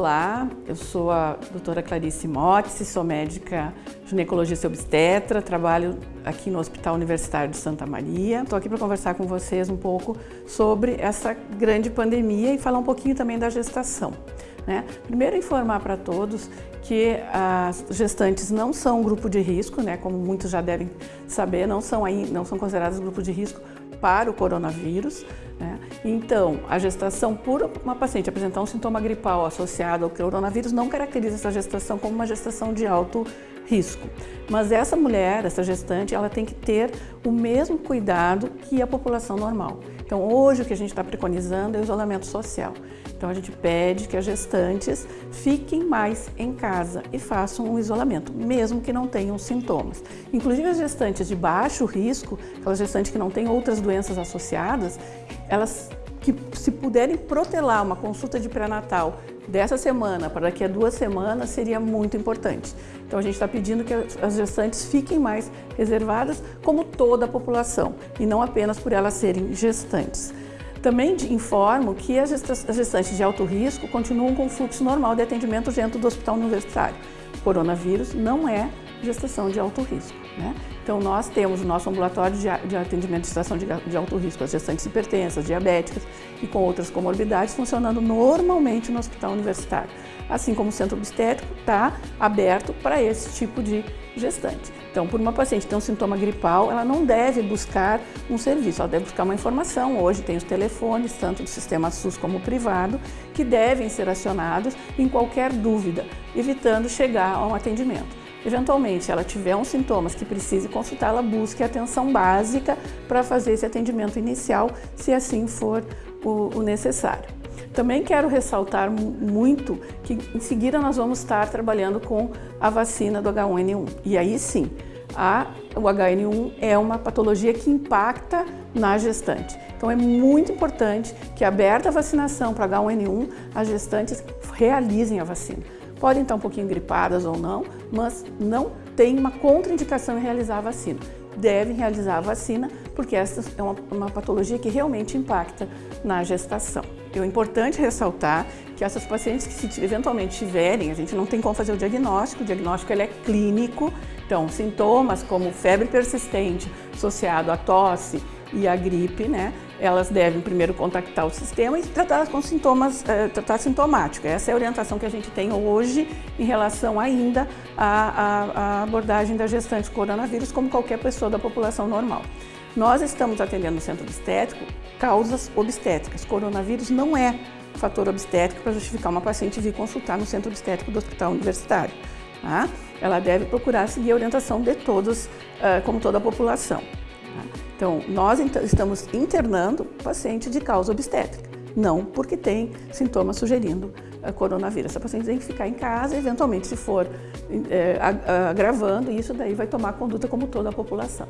Olá, eu sou a doutora Clarice Motzi, sou médica ginecologista obstetra, trabalho aqui no Hospital Universitário de Santa Maria. Estou aqui para conversar com vocês um pouco sobre essa grande pandemia e falar um pouquinho também da gestação. Né? Primeiro informar para todos que as gestantes não são um grupo de risco, né? como muitos já devem saber, não são, aí, não são consideradas grupo de risco para o coronavírus. Né? Então, a gestação por uma paciente apresentar um sintoma gripal associado ao coronavírus não caracteriza essa gestação como uma gestação de alto risco. Mas essa mulher, essa gestante, ela tem que ter o mesmo cuidado que a população normal. Então, hoje o que a gente está preconizando é o isolamento social. Então, a gente pede que as gestantes fiquem mais em casa e façam um isolamento, mesmo que não tenham sintomas. Inclusive, as gestantes de baixo risco, aquelas gestantes que não têm outras doenças associadas, elas que se puderem protelar uma consulta de pré-natal dessa semana para daqui a duas semanas seria muito importante. Então a gente está pedindo que as gestantes fiquem mais reservadas como toda a população e não apenas por elas serem gestantes. Também informo que as gestantes de alto risco continuam com o fluxo normal de atendimento dentro do hospital universitário. coronavírus não é gestação de alto risco. Né? Então, nós temos o nosso ambulatório de, atendimento de gestação de, alto risco, as gestantes hipertensas, diabéticas e com outras comorbidades, funcionando normalmente no hospital universitário. Assim como o centro obstétrico está aberto para esse tipo de gestante. Então, por uma paciente tem um sintoma gripal, ela não deve buscar um serviço, ela deve buscar uma informação. Hoje tem os telefones, tanto do sistema SUS como privado, que devem ser acionados em qualquer dúvida, evitando chegar a um atendimento. Eventualmente, ela tiver uns sintomas que precise consultar, ela busque atenção básica para fazer esse atendimento inicial, se assim for o, o necessário. Também quero ressaltar muito que em seguida nós vamos estar trabalhando com a vacina do H1N1. E aí sim, a, o HN1 é uma patologia que impacta na gestante. Então é muito importante que, aberta a vacinação para H1N1, as gestantes realizem a vacina podem estar um pouquinho gripadas ou não, mas não tem uma contraindicação em realizar a vacina. Devem realizar a vacina porque essa é uma, uma patologia que realmente impacta na gestação. É importante ressaltar que essas pacientes que se eventualmente tiverem, a gente não tem como fazer o diagnóstico, o diagnóstico ele é clínico, então sintomas como febre persistente associado à tosse e à gripe, né, elas devem primeiro contactar o sistema e tratar com sintomas, eh, tratar sintomático. Essa é a orientação que a gente tem hoje em relação ainda à, à, à abordagem da gestante coronavírus, como qualquer pessoa da população normal. Nós estamos atendendo no centro obstétrico causas obstétricas. Coronavírus não é fator obstétrico para justificar uma paciente vir consultar no centro obstétrico do hospital universitário. Tá? Ela deve procurar seguir a orientação de todos, uh, como toda a população. Então, nós estamos internando paciente de causa obstétrica, não porque tem sintomas sugerindo a coronavírus. Essa paciente tem que ficar em casa, eventualmente, se for é, agravando, isso daí vai tomar conduta como toda a população.